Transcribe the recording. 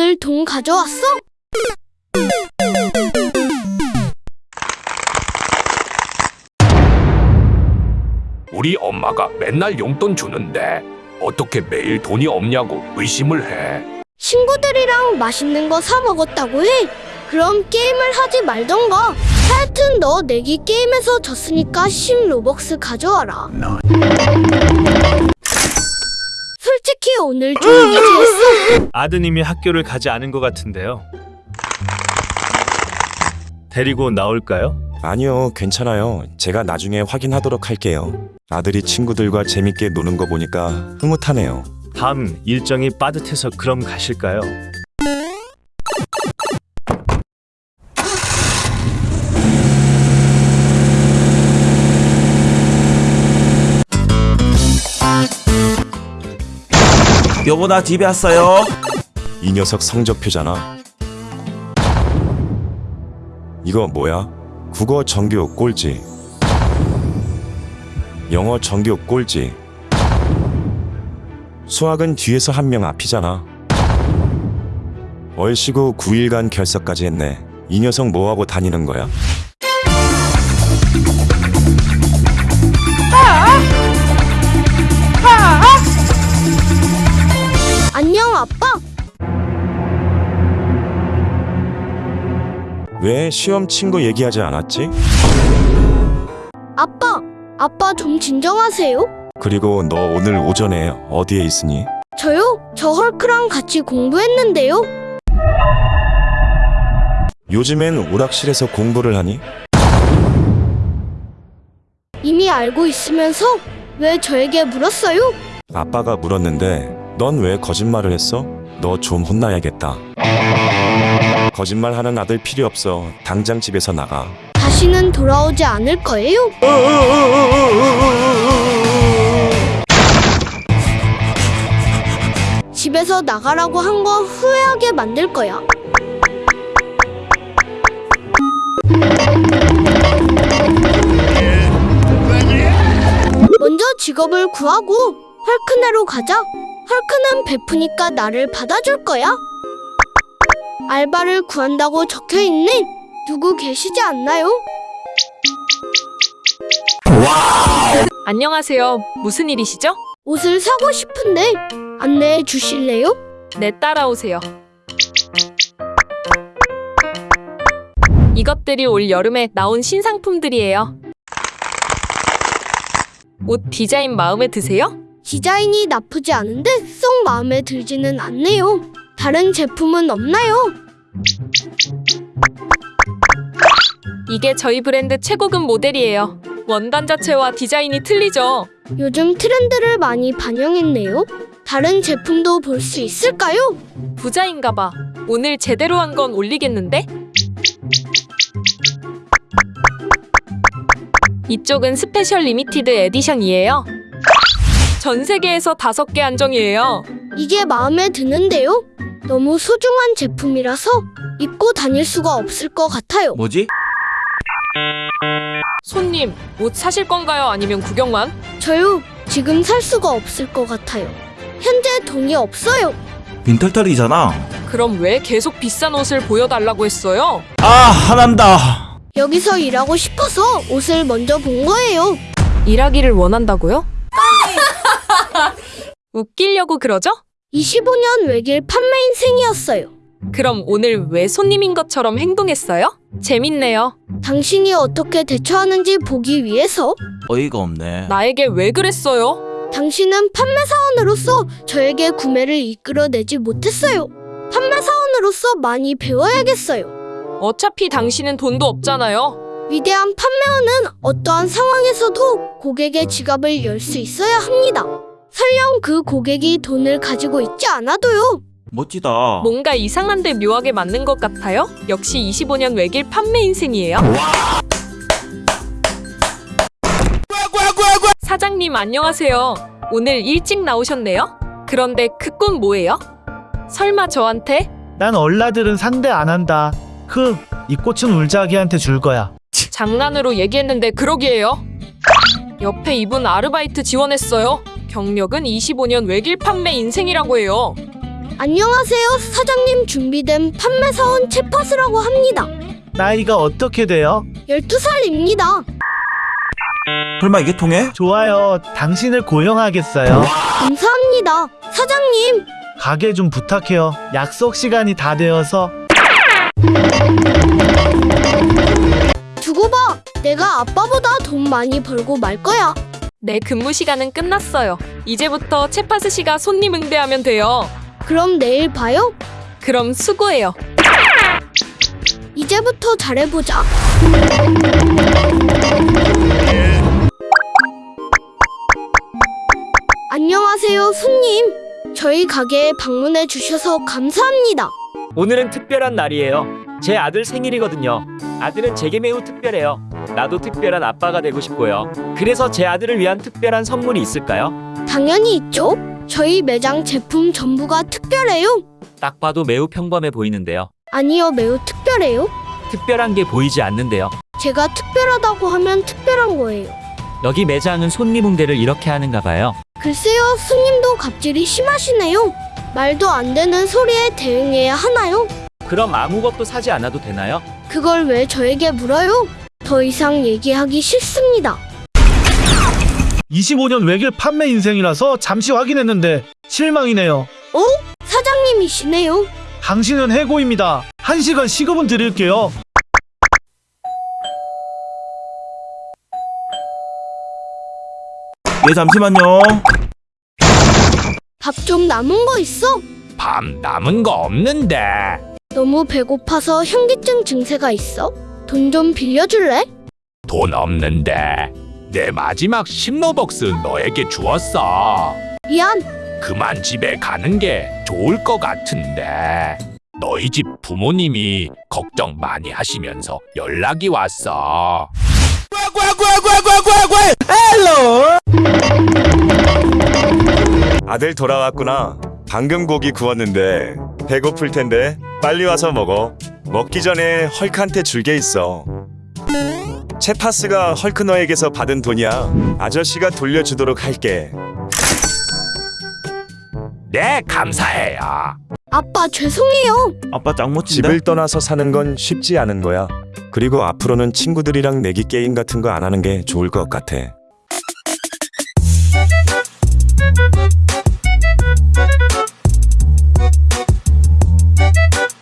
오늘 돈 가져왔어? 우리 엄마가 맨날 용돈 주는데 어떻게 매일 돈이 없냐고 의심을 해. 친구들이랑 맛있는 거 사 먹었다고 해. 그럼 게임을 하지 말던가. 하여튼 너 내기 게임에서 졌으니까 10 로벅스 가져와라. 솔직히 오늘 좀 이지했어. 아드님이 학교를 가지 않은 것 같은데요. 데리고 나올까요? 아니요, 괜찮아요. 제가 나중에 확인하도록 할게요. 아들이 친구들과 재밌게 노는 거 보니까 흐뭇하네요. 다음 일정이 빠듯해서 그럼 가실까요? 여보 나 집에 왔어요. 이 녀석 성적표잖아. 이거 뭐야? 국어 정규 꼴찌. 영어 정규 꼴찌. 수학은 뒤에서 한 명 앞이잖아. 얼씨구 9일간 결석까지 했네. 이 녀석 뭐하고 다니는 거야? 왜 시험 친구 얘기하지 않았지? 아빠. 아빠 좀 진정하세요. 그리고 너 오늘 오전에 어디에 있으니? 저요? 저 헐크랑 같이 공부했는데요. 요즘엔 오락실에서 공부를 하니? 이미 알고 있으면서 왜 저에게 물었어요? 아빠가 물었는데 넌 왜 거짓말을 했어? 너 좀 혼나야겠다. 거짓말하는 아들 필요 없어. 당장 집에서 나가. 다시는 돌아오지 않을 거예요. 집에서 나가라고 한 거 후회하게 만들 거야. 먼저 직업을 구하고 헐크네로 가자. 헐크는 베푸니까 나를 받아줄 거야. 알바를 구한다고 적혀 있네. 누구 계시지 않나요? 안녕하세요. 무슨 일이시죠? 옷을 사고 싶은데 안내해 주실래요? 네, 따라오세요. 이것들이 올 여름에 나온 신상품들이에요. 옷 디자인 마음에 드세요? 디자인이 나쁘지 않은데 쏙 마음에 들지는 않네요. 다른 제품은 없나요? 이게 저희 브랜드 최고급 모델이에요. 원단 자체와 디자인이 틀리죠. 요즘 트렌드를 많이 반영했네요. 다른 제품도 볼 수 있을까요? 부자인가 봐. 오늘 제대로 한 건 올리겠는데? 이쪽은 special limited edition이에요. 전 세계에서 다섯 개 한정이에요. 이게 마음에 드는데요. 너무 소중한 제품이라서 입고 다닐 수가 없을 것 같아요. 뭐지? 손님, 옷 사실 건가요? 아니면 구경만? 저요, 지금 살 수가 없을 것 같아요. 현재 돈이 없어요. 빈털털이잖아. 그럼 왜 계속 비싼 옷을 보여달라고 했어요? 아 화난다. 여기서 일하고 싶어서 옷을 먼저 본 거예요. 일하기를 원한다고요? 웃기려고 그러죠? 25년 외길 판매 인생이었어요. 그럼 오늘 왜 손님인 것처럼 행동했어요? 재밌네요. 당신이 어떻게 대처하는지 보기 위해서 어이가 없네. 나에게 왜 그랬어요? 당신은 판매사원으로서 저에게 구매를 이끌어내지 못했어요. 판매사원으로서 많이 배워야겠어요. 어차피 당신은 돈도 없잖아요. 위대한 판매원은 어떠한 상황에서도 고객의 지갑을 열 수 있어야 합니다. 설령 그 고객이 돈을 가지고 있지 않아도요. 멋지다. 뭔가 이상한데 묘하게 맞는 것 같아요? 역시 25년 외길 판매 인생이에요. 사장님 안녕하세요. 오늘 일찍 나오셨네요? 그런데 그꿈 뭐예요? 설마 저한테? 난 얼라들은 상대 안 한다. 흐, 이 꽃은 울자기한테 줄 거야. 장난으로 얘기했는데 그러기에요. 옆에 이분 아르바이트 지원했어요. 경력은 25년 외길 판매 인생이라고 해요. 안녕하세요. 사장님 준비된 판매 사원 채파스라고 합니다. 나이가 어떻게 돼요? 12살입니다. 설마 이게 통해? 좋아요. 당신을 고용하겠어요. 감사합니다. 사장님, 가게 좀 부탁해요. 약속 시간이 다 되어서 두고 봐. 내가 아빠보다 돈 많이 벌고 말 거야. 내 근무 시간은 끝났어요. 이제부터 채파스 씨가 손님 응대하면 돼요. 그럼 내일 봐요. 그럼 수고해요. 이제부터 잘해보자. 안녕하세요, 손님. 저희 가게에 방문해 주셔서 감사합니다. 오늘은 특별한 날이에요. 제 아들 생일이거든요. 아들은 제게 매우 특별해요. 나도 특별한 아빠가 되고 싶고요. 그래서 제 아들을 위한 특별한 선물이 있을까요? 당연히 있죠. 저희 매장 제품 전부가 특별해요. 딱 봐도 매우 평범해 보이는데요. 아니요, 매우 특별해요. 특별한 게 보이지 않는데요. 제가 특별하다고 하면 특별한 거예요. 여기 매장은 손님 응대를 이렇게 하는가 봐요. 글쎄요, 스님도 갑질이 심하시네요. 말도 안 되는 소리에 대응해야 하나요? 그럼 아무것도 사지 않아도 되나요? 그걸 왜 저에게 물어요? 더 이상 얘기하기 싫습니다. 25년 외길 판매 인생이라서 잠시 확인했는데 실망이네요. 사장님이시네요. 당신은 해고입니다. 1시간 시급은 드릴게요. 예, 잠시만요. 밥 좀 남은 거 있어? 밤 남은 거 없는데. 너무 배고파서 현기증 증세가 있어? 돈 좀 빌려줄래? 돈 없는데. 내 마지막 10로벅스 너에게 주었어. 미안. 그만 집에 가는 게 좋을 것 같은데. 너희 집 부모님이 걱정 많이 하시면서 연락이 왔어. 아들 돌아왔구나. 방금 고기 구웠는데 배고플 텐데 빨리 와서 먹어. 먹기 전에 헐크한테 줄 게 있어. 채파스가 헐크 너에게서 받은 돈이야. 아저씨가 돌려주도록 할게. 네, 감사해요. 아빠 죄송해요. 아빠 짱 멋진데? 집을 떠나서 사는 건 쉽지 않은 거야. 그리고 앞으로는 친구들이랑 내기 게임 같은 거 안 하는 게 좋을 것 같아.